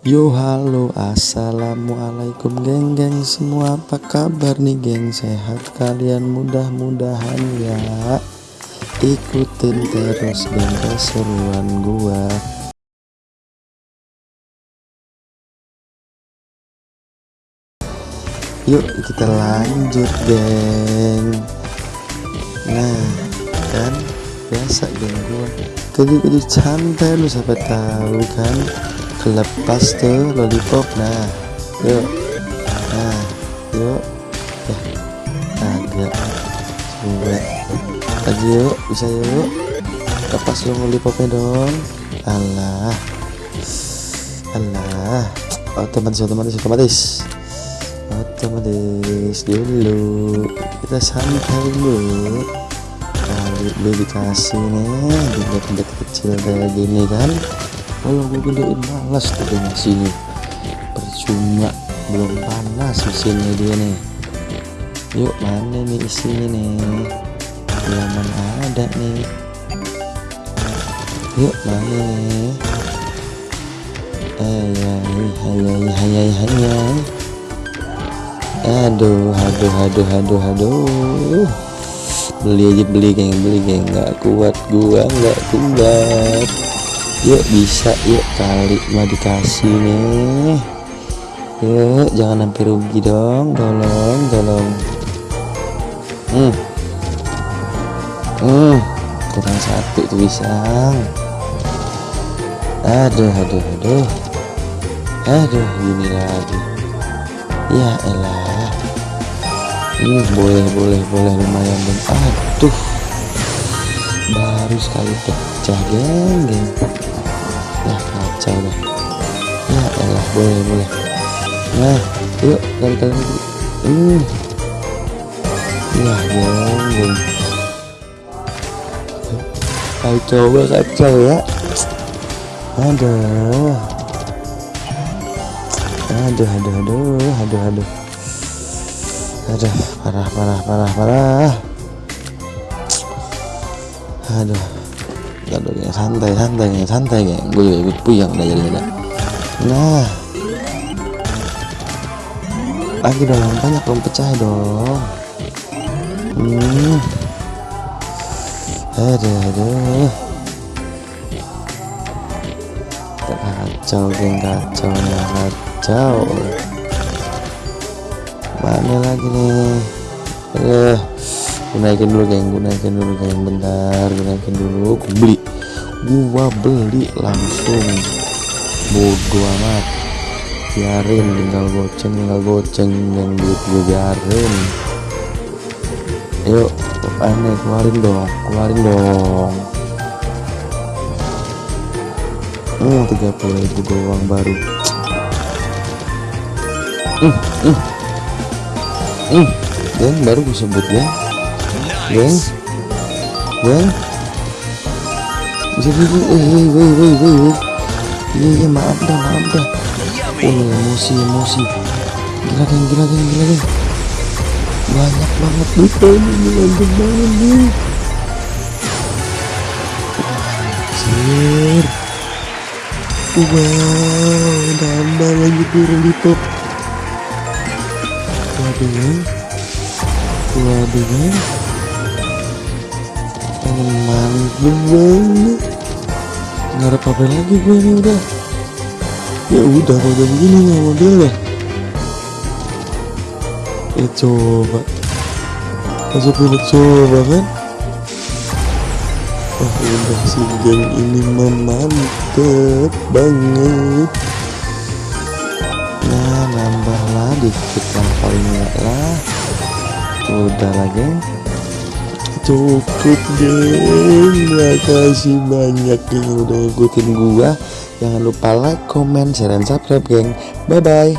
Yo halo assalamualaikum geng geng semua. Apa kabar nih geng? Sehat kalian? Mudah-mudahan ya. Ikutin terus geng keseruan gua. Yuk kita lanjut geng. Nah kan biasa geng. Gua kudu-kudu santai lu sampai tahu kan kelepas tuh lollipop nah yuk. Nah yuk. Ya agak. Coba lagi yuk bisa yuk. Lepas dong lollipopnya dong. Allah Allah otomatis otomatis otomatis. Otomatis dulu. Kita santai dulu. Kali beli dikasih nih di tempat kecil kayak gini kan kalau gue gedein malas tuh sini. Percuma belum panas mesinnya dia nih. Yuk mana nih isinya nih? Mana ada nih. Yuk mana nih? Ya hayai hayai hayai aduh aduh aduh aduh aduh. Beli aja beli geng beli geng. Nggak kuat gua nggak kuat yuk bisa yuk kali mah dikasih nih. Yuk jangan sampai rugi dong tolong tolong. Hmm. Hmm kurang satu tuh pisang. Aduh aduh aduh. Aduh gini lagi. Ya elah. Ini boleh boleh boleh lumayan dong. Aduh. Baru sekali pecah geng geng ya kacau dah. Ya elah boleh boleh. Nah yuk kali kali lagi. Hmm. Ya geng ayo coba kacau ya. Aduh. Aduh aduh aduh aduh aduh. Aduh parah parah parah parah. Aduh aduh ya santai santai ya santai ya gue juga ikut puyang udah jadi ada. Nah. Lagi dong banyak dong pecah dong. Hmm. Aduh aduh. Kacau geng kacau ya kacau. Mana lagi nih? Eh gue naikin dulu geng. Gue naikin dulu geng. Bentar gue naikin dulu. Gue beli. Gua beli langsung. Bodoh amat. Biarin tinggal goceng tinggal goceng yang duit gue biarin. Yuk aneh keluarin dong keluarin dong. Hmm 30 ribu doang baru. Hmm hmm. Hmm geng baru gue sebut geng geng geng bisa dulu eh woi woi woi woi iya iya maaf dah maaf dah. Oh emosi emosi. Gila geng gila geng gila geng. Banyak banget lupa ini mantep banget nih anjir. Wow nambah lagi turun di top. Waduh waduh mantep banget ada apa lagi gue ini udah. Ya udah kalau udah begini nih modelnya ya coba. Masuk dulu coba kan? Oh udah sih geng ini mantep banget. Nah nambahlah dikit lah paling lah. Udah lah geng cukup geng makasih banyak yang udah ngikutin gua. Jangan lupa like comment share dan subscribe geng. Bye bye